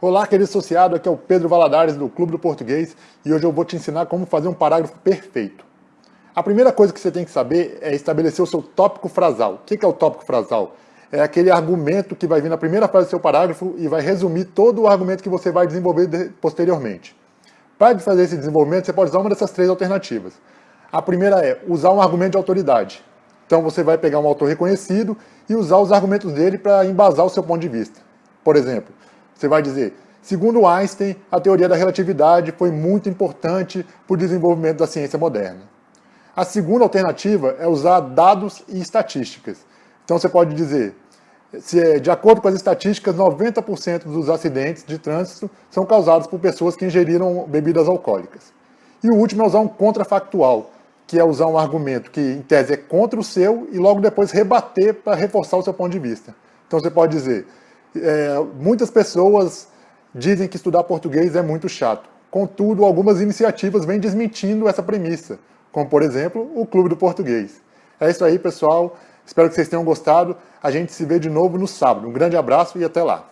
Olá, querido associado, aqui é o Pedro Valadares do Clube do Português e hoje eu vou te ensinar como fazer um parágrafo perfeito. A primeira coisa que você tem que saber é estabelecer o seu tópico frasal. O que é o tópico frasal? É aquele argumento que vai vir na primeira frase do seu parágrafo e vai resumir todo o argumento que você vai desenvolver posteriormente. Para fazer esse desenvolvimento, você pode usar uma dessas três alternativas. A primeira é usar um argumento de autoridade. Então você vai pegar um autor reconhecido e usar os argumentos dele para embasar o seu ponto de vista. Por exemplo, você vai dizer, segundo Einstein, a teoria da relatividade foi muito importante para o desenvolvimento da ciência moderna. A segunda alternativa é usar dados e estatísticas. Então você pode dizer, se, é, de acordo com as estatísticas, 90% dos acidentes de trânsito são causados por pessoas que ingeriram bebidas alcoólicas. E o último é usar um contrafactual, que é usar um argumento que, em tese, é contra o seu e logo depois rebater para reforçar o seu ponto de vista. Então você pode dizer, é, muitas pessoas dizem que estudar português é muito chato. Contudo, algumas iniciativas vêm desmentindo essa premissa, como, por exemplo, o Clube do Português. É isso aí, pessoal. Espero que vocês tenham gostado. A gente se vê de novo no sábado. Um grande abraço e até lá.